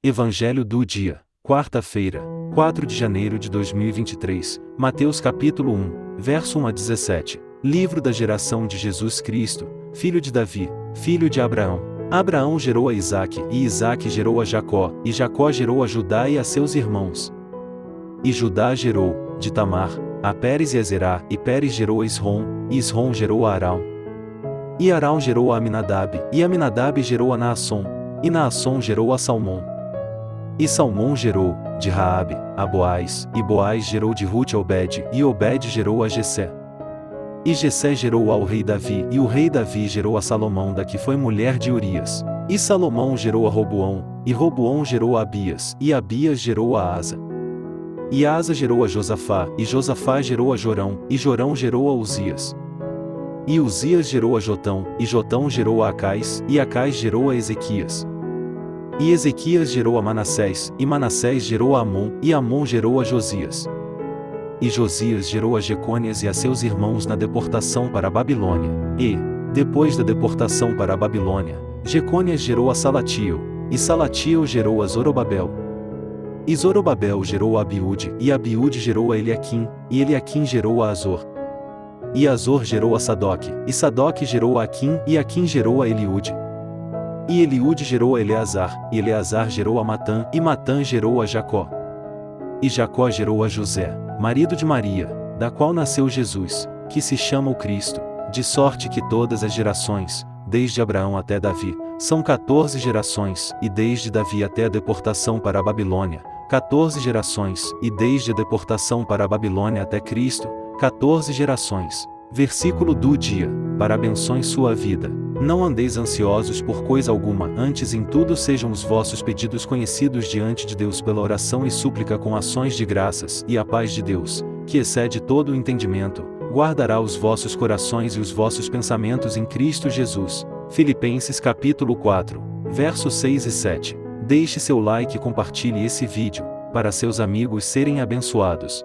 Evangelho do dia, quarta-feira, 4 de janeiro de 2023, Mateus capítulo 1, verso 1 a 17. Livro da geração de Jesus Cristo, filho de Davi, filho de Abraão. Abraão gerou a Isaque, e Isaque gerou a Jacó, e Jacó gerou a Judá e a seus irmãos. E Judá gerou, de Tamar, a Pérez e a Zerá, e Pérez gerou a Isrom, e Isrom gerou a Arão. E Arão gerou a Aminadab, e Aminadab gerou a Naasson, e Naasson gerou a Salmão. E Salmão gerou, de Raabe, a Boaz, e Boaz gerou de Ruth Obed, e Obed gerou a Jessé. E Jessé gerou ao rei Davi, e o rei Davi gerou a Salomão da que foi mulher de Urias. E Salomão gerou a Roboão, e Roboão gerou a Abias, e Abias gerou a Asa. E Asa gerou a Josafá, e Josafá gerou a Jorão, e Jorão gerou a Uzias. E Uzias gerou a Jotão, e Jotão gerou a Acais, e Acais gerou a Ezequias. E Ezequias gerou a Manassés, e Manassés gerou a Amon, e Amon gerou a Josias. E Josias gerou a Jecônias e a seus irmãos na deportação para a Babilônia. E, depois da deportação para a Babilônia, Jecônias gerou a Salatiel, e Salatiel gerou a Zorobabel. E Zorobabel gerou a Abiúde, e Abiúde gerou a Eliaquim, e Eliaquim gerou a Azor. E Azor gerou a Sadoc, e Sadoc gerou a Aquim, e Aquim gerou a Eliúde. E Eliúde gerou a Eleazar, e Eleazar gerou a Matã, e Matã gerou a Jacó. E Jacó gerou a José, marido de Maria, da qual nasceu Jesus, que se chama o Cristo, de sorte que todas as gerações, desde Abraão até Davi, são 14 gerações, e desde Davi até a deportação para a Babilônia, 14 gerações, e desde a deportação para a Babilônia até Cristo, 14 gerações. Versículo do dia, para abençoe sua vida. Não andeis ansiosos por coisa alguma, antes em tudo sejam os vossos pedidos conhecidos diante de Deus pela oração e súplica com ações de graças, e a paz de Deus, que excede todo o entendimento, guardará os vossos corações e os vossos pensamentos em Cristo Jesus. Filipenses capítulo 4, versos 6 e 7. Deixe seu like e compartilhe esse vídeo, para seus amigos serem abençoados.